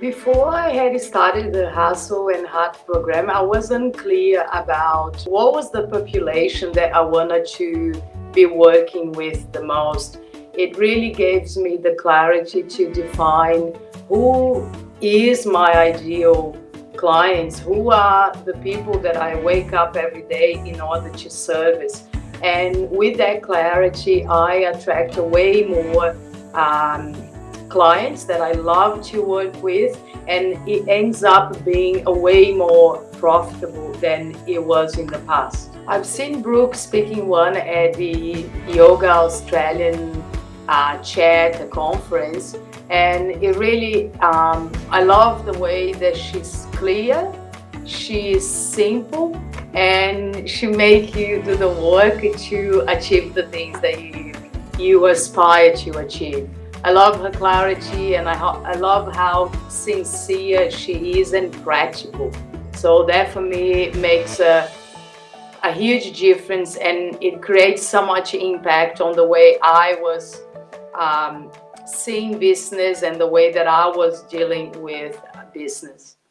Before I had started the Hustle and Heart program, I wasn't clear about what was the population that I wanted to be working with the most. It really gives me the clarity to define who is my ideal clients, who are the people that I wake up every day in order to service. And with that clarity, I attract way more um, clients that I love to work with and it ends up being a way more profitable than it was in the past. I've seen Brooke speaking one at the Yoga Australian uh, chat conference and it really um, I love the way that she's clear she's simple and she make you do the work to achieve the things that you you aspire to achieve I love her clarity and I, I love how sincere she is and practical so that for me makes a a huge difference and it creates so much impact on the way I was um, seeing business and the way that I was dealing with business.